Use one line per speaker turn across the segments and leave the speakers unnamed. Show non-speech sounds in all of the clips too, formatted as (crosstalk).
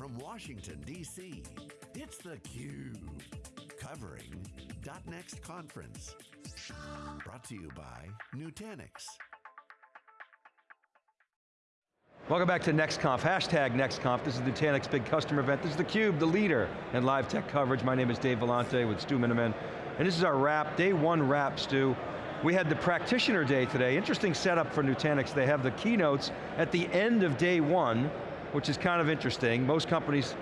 from Washington, D.C., it's theCUBE. Covering .next conference. Brought to you by Nutanix.
Welcome back to NextConf, hashtag NextConf. This is Nutanix big customer event. This is theCUBE, the leader in live tech coverage. My name is Dave Vellante with Stu Miniman. And this is our wrap, day one wrap, Stu. We had the practitioner day today. Interesting setup for Nutanix. They have the keynotes at the end of day one, which is kind of interesting. Most companies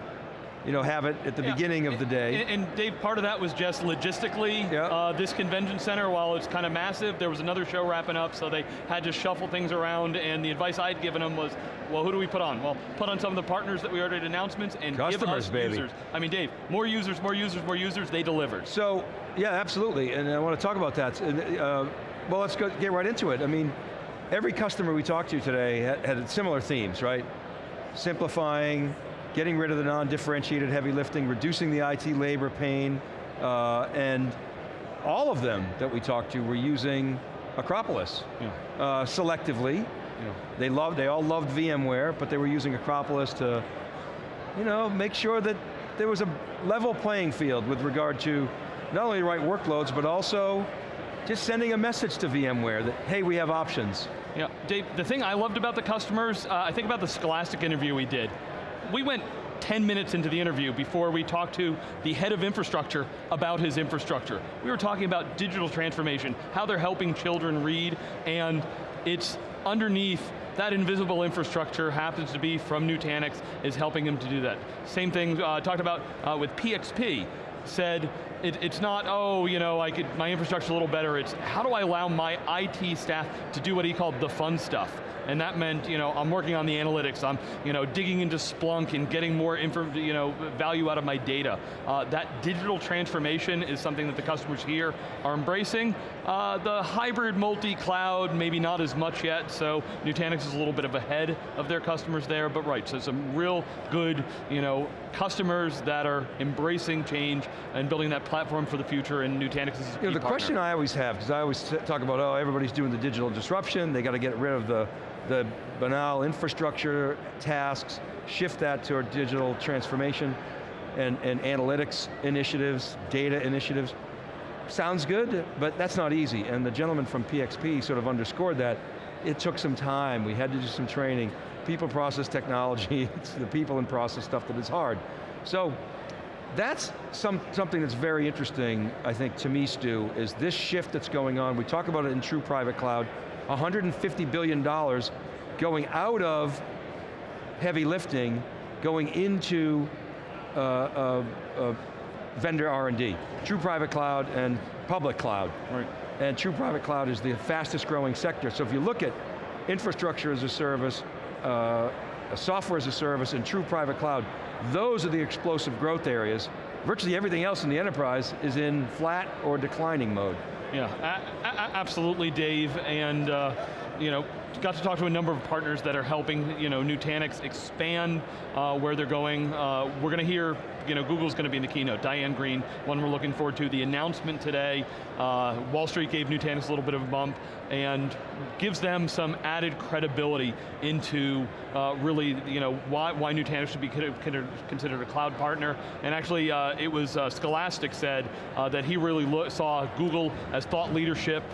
you know, have it at the yeah. beginning of the day.
And, and, Dave, part of that was just logistically, yeah. uh, this convention center, while it's kind of massive, there was another show wrapping up, so they had to shuffle things around, and the advice I'd given them was, well, who do we put on? Well, put on some of the partners that we already had announcements, and
Customers,
give us
baby.
users. I mean, Dave, more users, more users, more users, they delivered.
So, yeah, absolutely, and I want to talk about that. Uh, well, let's go, get right into it. I mean, every customer we talked to today had, had similar themes, right? Simplifying, getting rid of the non-differentiated heavy lifting, reducing the IT labor pain, uh, and all of them that we talked to were using Acropolis yeah. uh, selectively. Yeah. They loved, they all loved VMware, but they were using Acropolis to, you know, make sure that there was a level playing field with regard to not only the right workloads, but also just sending a message to VMware that, hey, we have options.
Yeah, Dave, the thing I loved about the customers, uh, I think about the Scholastic interview we did we went 10 minutes into the interview before we talked to the head of infrastructure about his infrastructure. We were talking about digital transformation, how they're helping children read, and it's underneath that invisible infrastructure happens to be from Nutanix, is helping him to do that. Same thing uh, talked about uh, with PXP, said it, it's not, oh, you know, I could, my infrastructure's a little better, it's how do I allow my IT staff to do what he called the fun stuff? and that meant, you know, I'm working on the analytics, I'm, you know, digging into Splunk and getting more you know, value out of my data. Uh, that digital transformation is something that the customers here are embracing. Uh, the hybrid multi-cloud, maybe not as much yet, so Nutanix is a little bit of a ahead of their customers there, but right, so some real good, you know, customers that are embracing change and building that platform for the future, and Nutanix is
you know, The
partner.
question I always have, because I always talk about, oh, everybody's doing the digital disruption, they got to get rid of the the banal infrastructure tasks, shift that to our digital transformation and, and analytics initiatives, data initiatives. Sounds good, but that's not easy. And the gentleman from PXP sort of underscored that. It took some time, we had to do some training. People process technology, (laughs) it's the people and process stuff that is hard. So, that's some, something that's very interesting, I think, to me, Stu, is this shift that's going on. We talk about it in true private cloud. $150 billion going out of heavy lifting, going into uh, uh, uh, vendor R&D. True private cloud and public cloud. Right. And true private cloud is the fastest growing sector. So if you look at infrastructure as a service, uh, software as a service, and true private cloud, those are the explosive growth areas. Virtually everything else in the enterprise is in flat or declining mode.
Yeah, absolutely, Dave, and uh, you know, got to talk to a number of partners that are helping you know, Nutanix expand uh, where they're going. Uh, we're going to hear, you know, Google's going to be in the keynote. Diane Greene, one we're looking forward to. The announcement today, uh, Wall Street gave Nutanix a little bit of a bump and gives them some added credibility into uh, really, you know, why, why Nutanix should be considered a cloud partner. And actually, uh, it was uh, Scholastic said that he really saw Google as thought leadership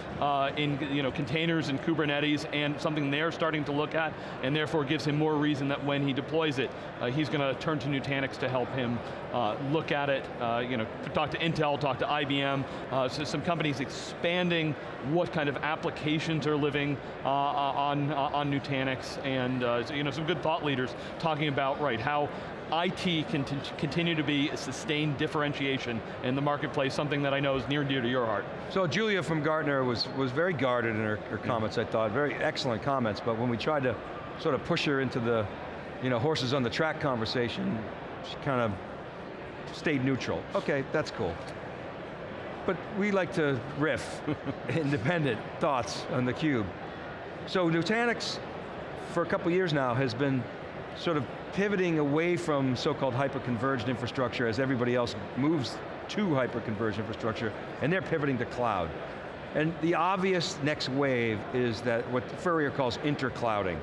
in, you know, containers and Kubernetes and something they're starting to look at, and therefore gives him more reason that when he deploys it, uh, he's going to turn to Nutanix to help him uh, look at it, uh, you know, talk to Intel, talk to IBM, uh, so some companies expanding what kind of applications are living uh, on, on Nutanix, and you know, some good thought leaders talking about, right, how IT can continue to be a sustained differentiation in the marketplace, something that I know is near and dear to your heart.
So Julia from Gartner was, was very guarded in her, her comments, I thought, very excellent comments, but when we tried to sort of push her into the you know, horses on the track conversation, she kind of stayed neutral. Okay, that's cool. But we like to riff (laughs) independent thoughts on the cube. So Nutanix, for a couple years now, has been sort of pivoting away from so-called hyper-converged infrastructure as everybody else moves to hyper-converged infrastructure, and they're pivoting to cloud. And the obvious next wave is that what Furrier calls interclouding.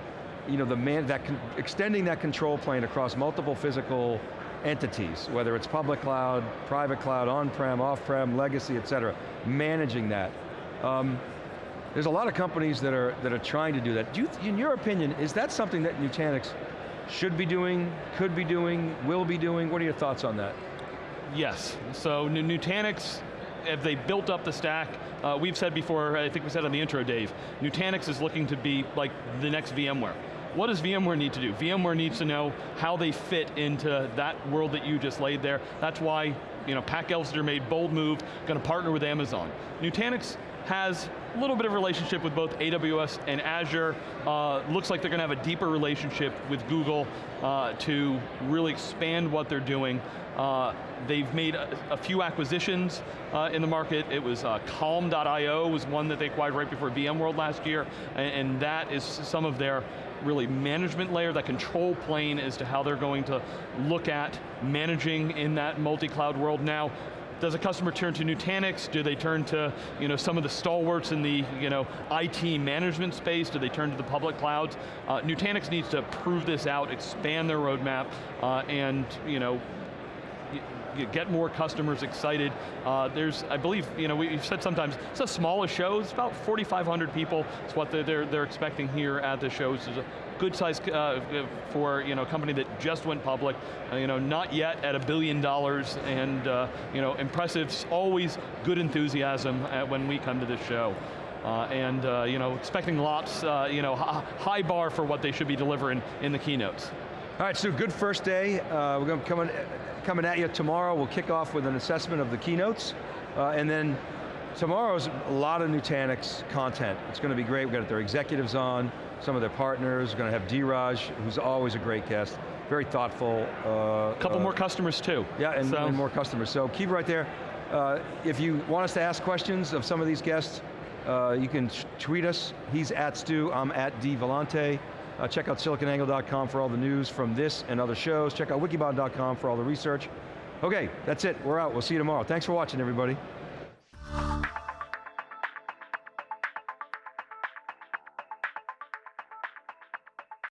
you know, the man, that extending that control plane across multiple physical entities, whether it's public cloud, private cloud, on-prem, off-prem, legacy, et cetera, managing that. Um, there's a lot of companies that are, that are trying to do that. Do you, in your opinion, is that something that Nutanix should be doing, could be doing, will be doing? What are your thoughts on that?
Yes, so Nutanix, if they built up the stack, uh, we've said before, I think we said on the intro, Dave, Nutanix is looking to be like the next VMware. What does VMware need to do? VMware needs to know how they fit into that world that you just laid there. That's why you know, Pat Gelsinger made bold move, going to partner with Amazon. Nutanix has a little bit of relationship with both AWS and Azure. Uh, looks like they're going to have a deeper relationship with Google uh, to really expand what they're doing. Uh, they've made a, a few acquisitions uh, in the market. It was uh, Calm.io was one that they acquired right before VMworld last year, and, and that is some of their really management layer, that control plane as to how they're going to look at managing in that multi-cloud world now. Does a customer turn to Nutanix? Do they turn to you know, some of the stalwarts in the you know, IT management space? Do they turn to the public clouds? Uh, Nutanix needs to prove this out, expand their roadmap, uh, and you know, get more customers excited. Uh, there's, I believe, you know, we've said sometimes, it's a smallest show, it's about 4,500 people, it's what they're, they're, they're, expecting here at the show. It's a good size uh, for you know, a company that just went public, uh, you know, not yet at a billion dollars, and uh, you know, impressive, always good enthusiasm when we come to this show. Uh, and uh, you know, expecting lots, uh, you know, high bar for what they should be delivering in the keynotes.
All right, so good first day. Uh, we're going to come in, coming at you tomorrow. We'll kick off with an assessment of the keynotes, uh, and then tomorrow's a lot of Nutanix content. It's going to be great. We've got their executives on, some of their partners. We're going to have Dheeraj, who's always a great guest, very thoughtful.
A uh, couple uh, more customers too.
Yeah, and, so. and, more customers. So keep right there. Uh, if you want us to ask questions of some of these guests, uh, you can tweet us. He's at Stu, I'm at D Vellante. Uh, check out siliconangle.com for all the news from this and other shows. Check out wikibon.com for all the research. Okay, that's it, we're out, we'll see you tomorrow. Thanks for watching everybody.